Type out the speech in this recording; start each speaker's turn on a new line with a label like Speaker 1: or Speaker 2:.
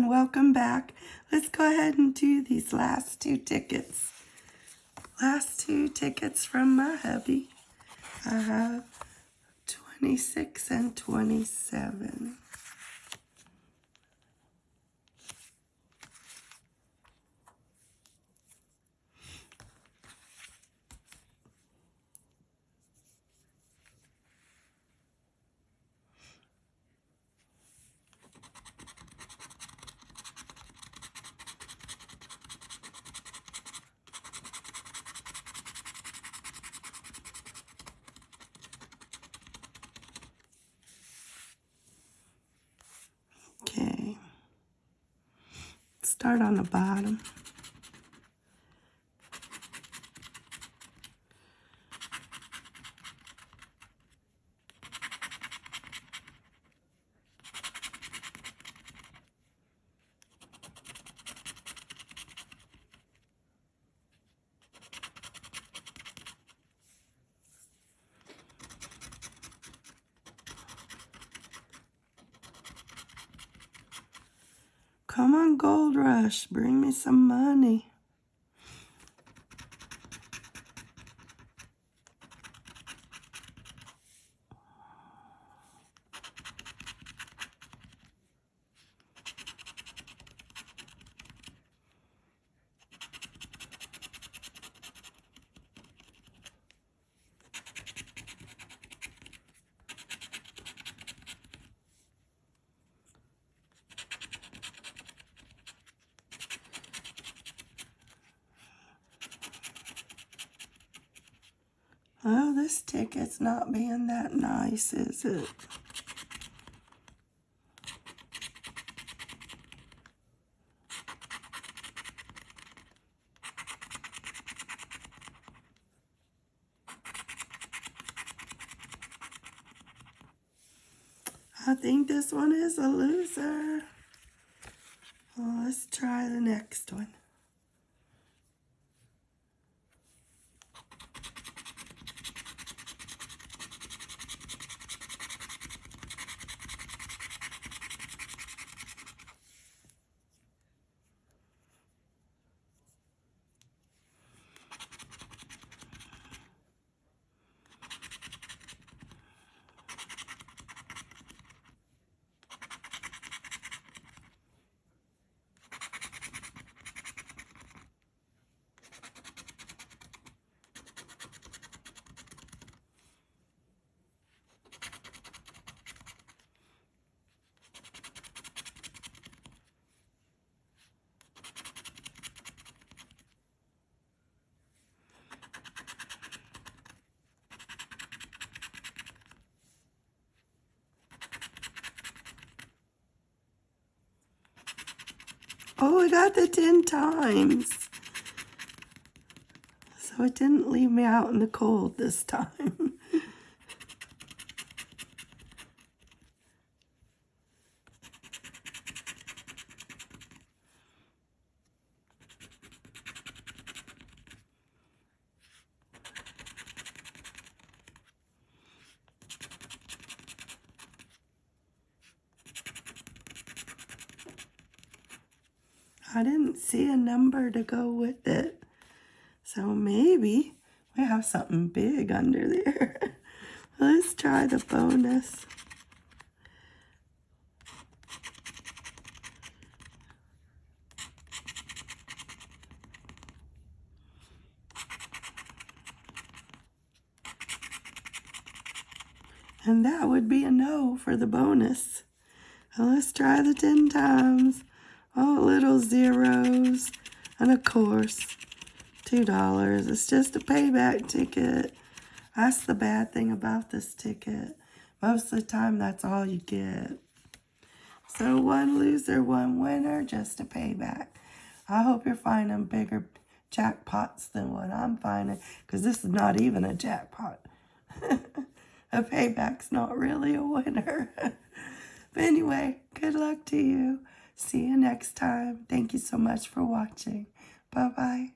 Speaker 1: and welcome back. Let's go ahead and do these last two tickets. Last two tickets from my hubby. I have 26 and 27. Start on the bottom. Come on, Gold Rush, bring me some money. Oh, this ticket's not being that nice, is it? I think this one is a loser. Well, let's try the next one. Oh, I got the 10 times. So it didn't leave me out in the cold this time. I didn't see a number to go with it. So maybe we have something big under there. Let's try the bonus. And that would be a no for the bonus. let's try the 10 times. Oh, little zeros. And of course, $2. It's just a payback ticket. That's the bad thing about this ticket. Most of the time, that's all you get. So one loser, one winner, just a payback. I hope you're finding bigger jackpots than what I'm finding, because this is not even a jackpot. a payback's not really a winner. but anyway, good luck to you. See you next time. Thank you so much for watching. Bye-bye.